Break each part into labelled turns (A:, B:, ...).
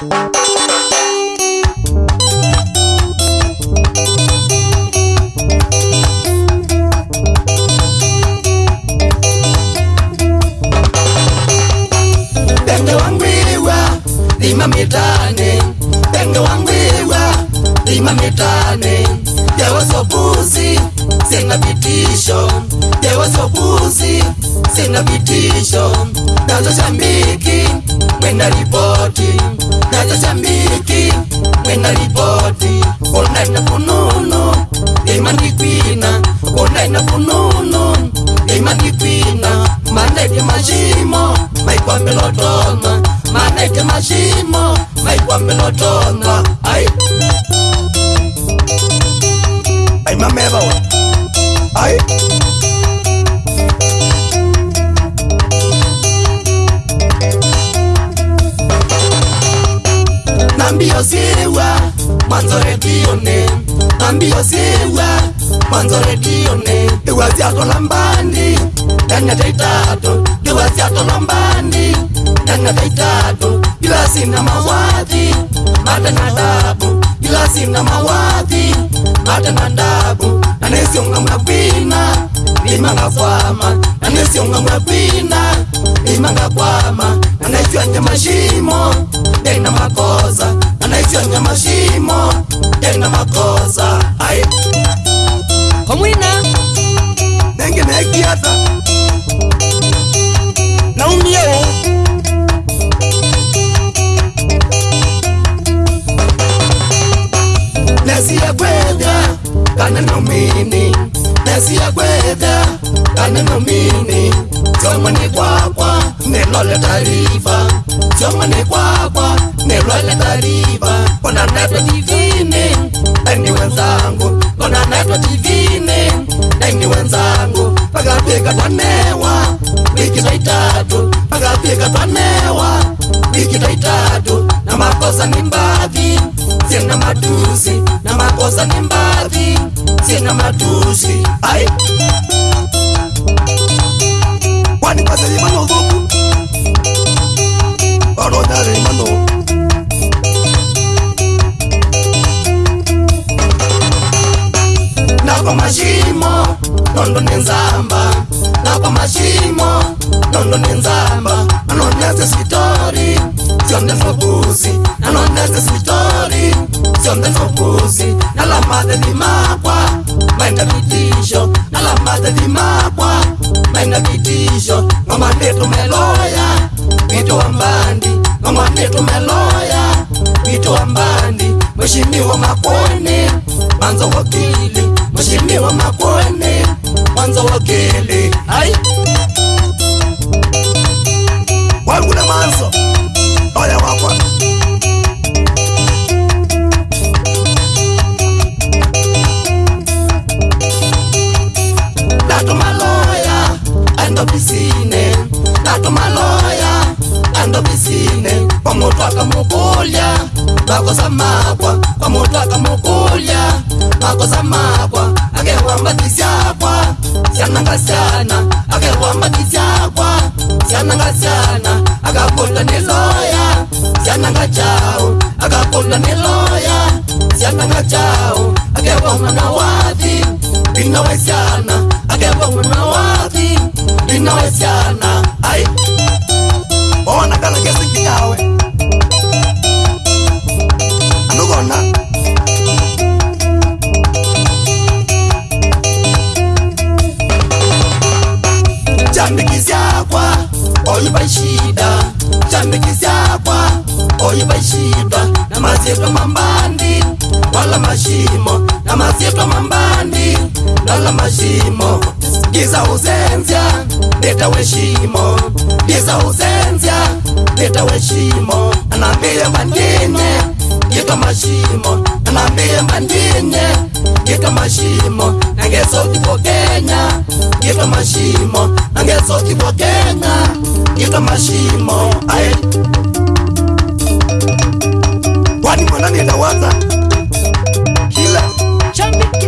A: lima mitane penge wangwiwa lima mitane jewasopuzi sina vitisho jewasopuzi sina vitisho nazo shambiki ripoti Mozambiki Wena ripoti Ona ina punono Lima ndikwina Ona ina punono Lima ndikwina Mana ite majimo Maikwa melodonga Mana ite majimo Maikwa melodonga Ai Ai mameva wa ambioziwa mwanzo redione ambioziwa mwanzo redione iwaziatola mbandi nanyata itatu iwaziatola mbandi nanyata itatu ilasina mawadhi matana dabu ilasina mawadhi matana dabu nanesionga mwakwina imanga kwama nanesionga mwakwina imanga kwama nanaicwanya mashimo ndaina makoz tenga mashimo tenga makosa ai komwina nenge nekiata naumiyeo nesiye kwedha kane nomini nesiye kwedha kane nomini dzomunekwakwa nelwaletariva dzomunekwakwa nelwaletariva konanato divine engiwenzangu konanato divine engiwenzangu pakapika twanewa ikitaitatu pakapika twanewa ikitaitatu namakosa nimbavi sina matusi namakosa nimbavi sina matusi ai chimo nono nenzamba anonese sitori zondefobuzi anonese sitori zondefobuzi nalamade dimakwa maenda vitisho nalamade dimakwa maenda vitisho ngomanetu meloya vito wa mbandi ngomanetu meloya vito wa mbandi mweshimiwa makweni manzo wakili mweshimiwa makweni manzo wakili ai amazo oya kwakwa datomaloya andobisine datomaloya andobisine kwamotu akamokolya akozamakwa kwamotu akamokolya akozamakwa akewamba disyakwa syanangasyana akewamba disyakwa siananga siana akapola neloya siananga chau akapola neloya siananga chau akeva mwana wati pinawe siana akeva mwana wati pinawe siana ai ida chamikisyakwa oyu vaxitwa na masiyetwa mambandi wala maximo na masiyetwa mambandi lala maximo gisa usenzya leta weximo gisa usenzya leta weximo anambiye mandine gita maximo anambiye mandine gita maximo nangesokibo kenya gita maximo nangesokibo kenya yeka masimo ae wani mwana nienda waza hila chambiki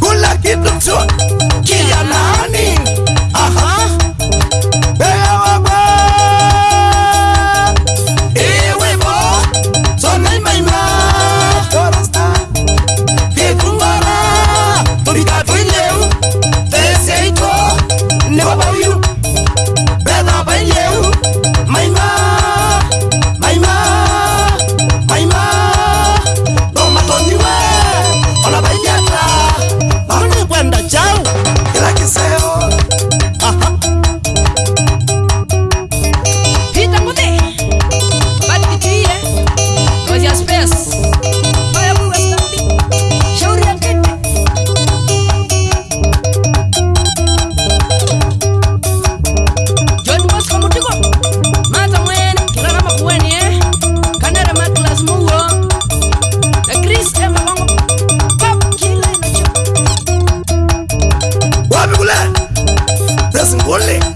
A: kula kitu chote Singole.